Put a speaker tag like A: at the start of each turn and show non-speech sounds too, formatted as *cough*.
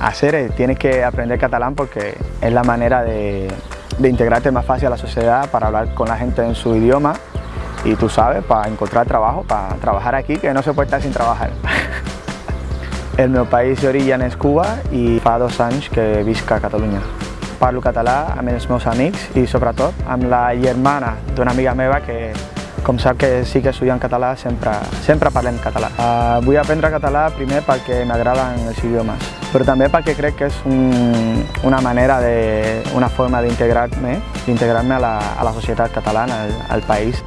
A: hacer, eh, tienes que aprender catalán porque es la manera de, de integrarte más fácil a la sociedad, para hablar con la gente en su idioma y tú sabes, para encontrar trabajo, para trabajar aquí, que no se puede estar sin trabajar. *laughs* El meu país d'origen és Cuba i fa dos que visc a Catalunya. Parlo català amb els meus amics i sobretot amb la germana d'una amiga meva que com sap que sí que estudia en català, sempre, sempre parlem català. Uh, vull aprendre català primer perquè m'agraden els idiomes, però també perquè crec que és un, una manera, de, una forma d'integrar-me d'integrar-me a, la, a la societat catalana, al, al país.